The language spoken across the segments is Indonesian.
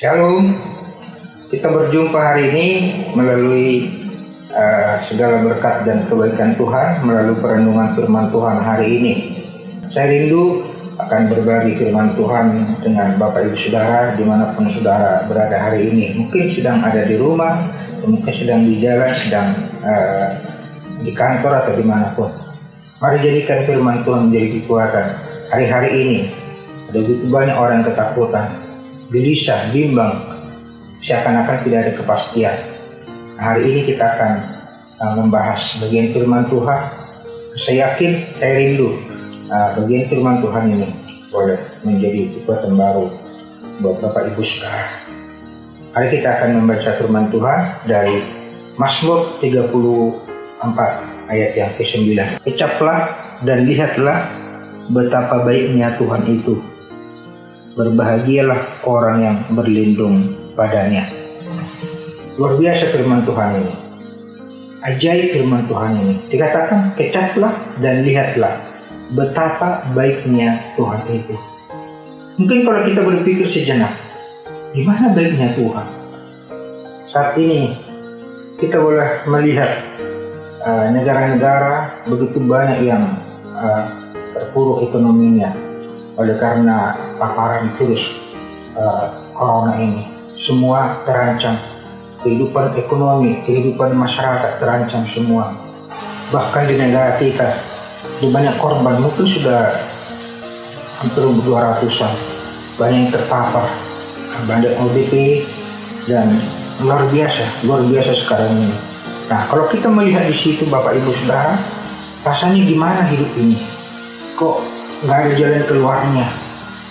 Shalom, kita berjumpa hari ini melalui uh, segala berkat dan kebaikan Tuhan melalui perenungan firman Tuhan hari ini. Saya rindu akan berbagi firman Tuhan dengan Bapak Ibu Saudara di mana pun Saudara berada hari ini. Mungkin sedang ada di rumah, mungkin sedang di jalan, sedang uh, di kantor atau di mana pun. Mari jadikan firman Tuhan menjadi kekuatan. Hari-hari ini ada begitu banyak orang ketakutan, gelisah, bimbang, seakan-akan tidak ada kepastian. Hari ini kita akan uh, membahas bagian firman Tuhan. Saya yakin, saya rindu uh, bagian firman Tuhan ini boleh menjadi kekuatan baru buat Bapak Ibu Saudara. Hari kita akan membaca firman Tuhan dari Mazmur 34 ayat yang ke-9. Kecaplah dan lihatlah betapa baiknya Tuhan itu Berbahagialah orang yang berlindung padanya. Luar biasa firman Tuhan ini. Ajaib firman Tuhan ini. Dikatakan kecaplah dan lihatlah betapa baiknya Tuhan itu. Mungkin kalau kita berpikir sejenak, gimana baiknya Tuhan? Saat ini kita boleh melihat uh, negara-negara uh, begitu banyak yang uh, terpuruk ekonominya, oleh karena paparan virus uh, corona ini. Semua terancam, kehidupan ekonomi, kehidupan masyarakat terancam semua. Bahkan di negara kita, di banyak korban mungkin sudah hampir 200-an, banyak yang terpapar, banyak ODP, dan luar biasa, luar biasa sekarang ini. Nah, kalau kita melihat di situ Bapak Ibu Saudara, rasanya gimana hidup ini? Kok nggak ada jalan keluarnya.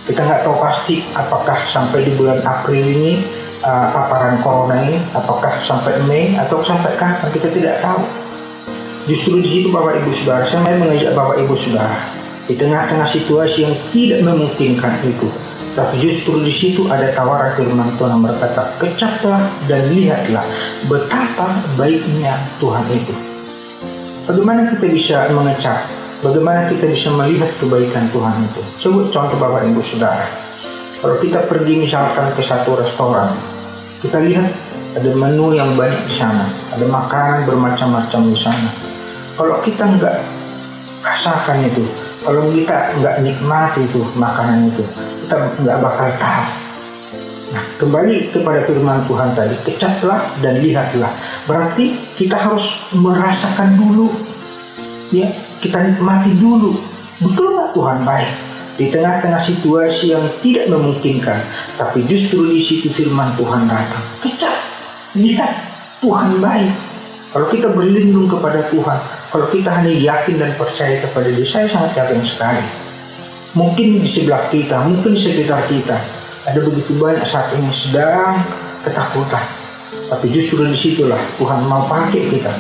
Kita nggak tahu pasti apakah sampai di bulan April ini uh, paparan corona ini, apakah sampai Mei atau sampai kapan kita tidak tahu. Justru di situ Bapak Ibu Saudara, saya mengajak Bapak Ibu Saudara di tengah-tengah situasi yang tidak memungkinkan itu. Tapi justru di situ ada tawaran firman Tuhan yang berkata, kecaplah dan lihatlah betapa baiknya Tuhan itu. Bagaimana kita bisa mengecap Bagaimana kita bisa melihat kebaikan Tuhan itu? Sebut contoh Bapak Ibu Saudara. Kalau kita pergi misalkan ke satu restoran, kita lihat ada menu yang banyak di sana, ada makanan bermacam-macam di sana. Kalau kita nggak rasakan itu, kalau kita nggak nikmati itu makanan itu, kita nggak bakal tahu. Nah, kembali kepada firman Tuhan tadi, kecaplah dan lihatlah. Berarti kita harus merasakan dulu, ya kita nikmati dulu. Betul nggak Tuhan baik? Di tengah-tengah situasi yang tidak memungkinkan, tapi justru di situ firman Tuhan datang. Kecap, lihat Tuhan baik. Kalau kita berlindung kepada Tuhan, kalau kita hanya yakin dan percaya kepada Dia, saya sangat yakin sekali. Mungkin di sebelah kita, mungkin di sekitar kita, ada begitu banyak saat ini sedang ketakutan. Tapi justru di situlah Tuhan mau pakai kita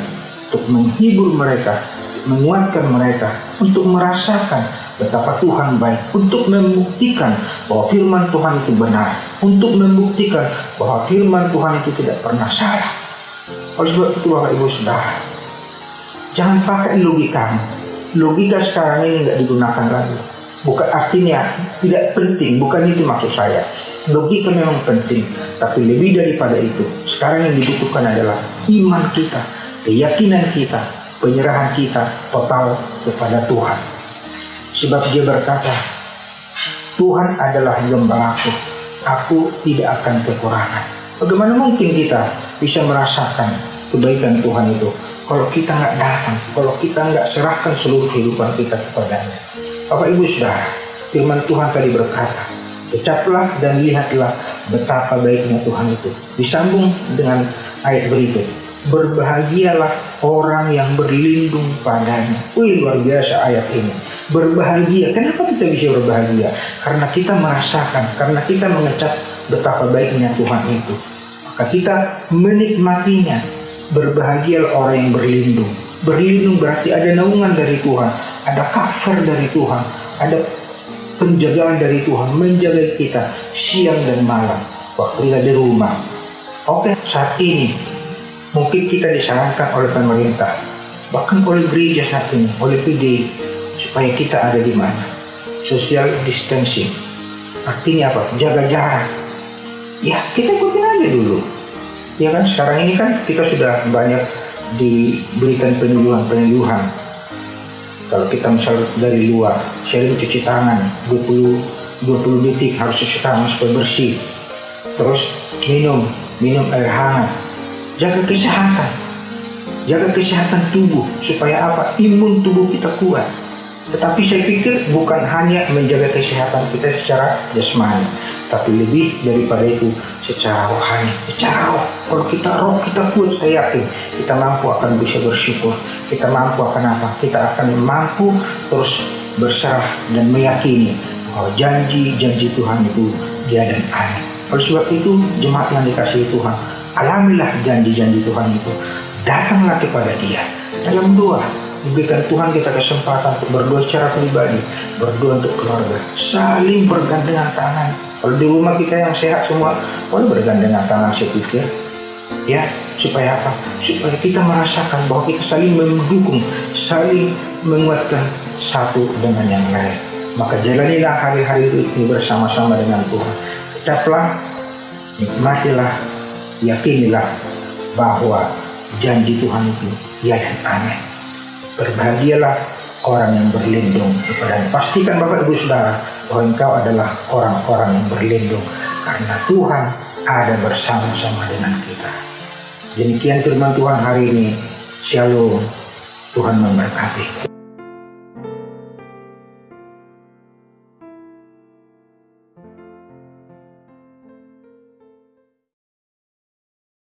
untuk menghibur mereka, menguatkan mereka untuk merasakan betapa Tuhan baik, untuk membuktikan bahwa firman Tuhan itu benar, untuk membuktikan bahwa firman Tuhan itu tidak pernah salah. Oleh sebab itu Bapak Ibu Saudara, jangan pakai logika. Logika sekarang ini nggak digunakan lagi. Bukan artinya tidak penting, bukan itu maksud saya. Logika memang penting, tapi lebih daripada itu, sekarang yang dibutuhkan adalah iman kita, keyakinan kita, penyerahan kita total kepada Tuhan. Sebab dia berkata, Tuhan adalah gembalaku, aku tidak akan kekurangan. Bagaimana mungkin kita bisa merasakan kebaikan Tuhan itu kalau kita nggak datang, kalau kita nggak serahkan seluruh kehidupan kita kepadanya. Bapak Ibu sudah, firman Tuhan tadi berkata, Kecaplah dan lihatlah betapa baiknya Tuhan itu. Disambung dengan ayat berikut berbahagialah orang yang berlindung padanya. Wih luar biasa ayat ini. Berbahagia. Kenapa kita bisa berbahagia? Karena kita merasakan, karena kita mengecap betapa baiknya Tuhan itu. Maka kita menikmatinya. Berbahagialah orang yang berlindung. Berlindung berarti ada naungan dari Tuhan, ada cover dari Tuhan, ada penjagaan dari Tuhan menjaga kita siang dan malam waktu kita di rumah. Oke, saat ini mungkin kita disarankan oleh pemerintah, bahkan oleh gereja saat ini, oleh PD, supaya kita ada di mana. Social distancing. Artinya apa? Jaga jarak. ya kita ikutin aja dulu ya kan sekarang ini kan kita sudah banyak diberikan penyuluhan-penyuluhan kalau kita misal dari luar sering cuci tangan 20 20 detik harus cuci tangan supaya bersih terus minum minum air hangat jaga kesehatan. Jaga kesehatan tubuh supaya apa? Imun tubuh kita kuat. Tetapi saya pikir bukan hanya menjaga kesehatan kita secara jasmani tapi lebih daripada itu secara rohani. Secara roh. Kalau kita roh kita kuat saya yakin kita mampu akan bisa bersyukur. Kita mampu akan apa? Kita akan mampu terus berserah dan meyakini bahwa janji-janji Tuhan itu dia dan amin oleh sebab itu jemaat yang dikasihi Tuhan alamilah janji-janji Tuhan itu datanglah kepada dia. Dalam doa diberikan Tuhan kita kesempatan untuk berdoa secara pribadi berdoa untuk keluarga. Saling bergandengan tangan. Kalau di rumah kita yang sehat semua boleh bergandengan tangan saya pikir. Ya supaya apa? Supaya kita merasakan bahwa kita saling mendukung saling menguatkan satu dengan yang lain. Maka jalanilah hari-hari ini bersama-sama dengan Tuhan. Tetaplah nikmatilah yakinilah bahwa janji Tuhan itu ya dan amin berbahagialah orang yang berlindung kepada pastikan Bapak Ibu Saudara bahwa engkau adalah orang-orang yang berlindung karena Tuhan ada bersama-sama dengan kita. Demikian firman Tuhan hari ini. Shalom. Tuhan memberkati